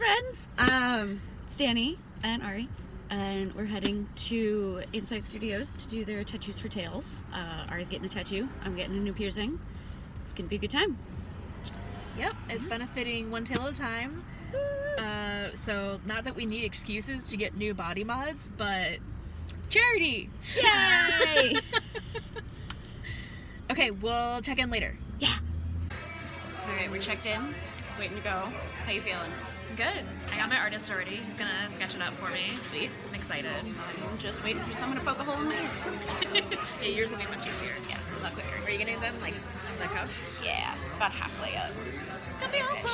friends. Um, Stanny and Ari, and we're heading to Insight Studios to do their tattoos for tails. Uh, Ari's getting a tattoo. I'm getting a new piercing. It's gonna be a good time. Yep, it's benefiting one tail at a time. Uh, so not that we need excuses to get new body mods, but charity. Yay! Okay, we'll check in later. Yeah. Okay, we're checked in. Waiting to go. How you feeling? Good. I got my artist already. He's gonna sketch it up for me. Sweet. I'm excited. I'm just waiting for someone to poke a hole in my ear. yeah, yours will be much easier. Yeah, a lot quicker. Are you do them like on the couch? Yeah, about halfway up. That'd be awesome.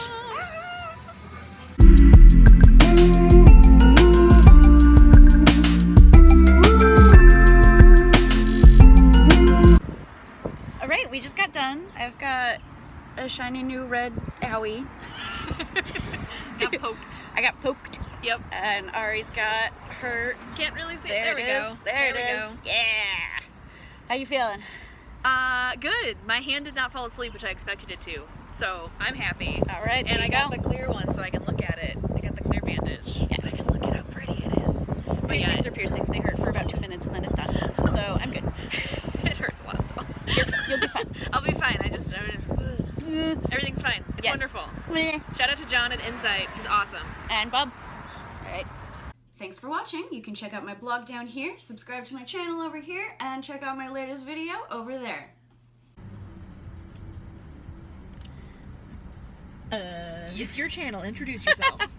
All right, we just got done. I've got a shiny new red owie. I got poked. Yep. And Ari's got hurt. Can't really see it. There, There, we it is. go. There, we it is. Yeah. How you feeling? Uh, good. My hand did not fall asleep, which I expected it to. So I'm happy. All right, And there I you got go. the clear one so I can look at it. I got the clear bandage. Yes. So I can look at how pretty it is. But yeah, Piercings are piercings. They hurt for about two minutes and then it's done. So I'm good. it hurts a lot still. You're, you'll be fine. I'll be fine. I just, I everything's fine. It's Yes. wonderful. Shout out to John at Insight. He's awesome. and Bob. All right. Thanks for watching. You can check out my blog down here, subscribe to my channel over here, and check out my latest video over there. Uh, It's your channel. Introduce yourself.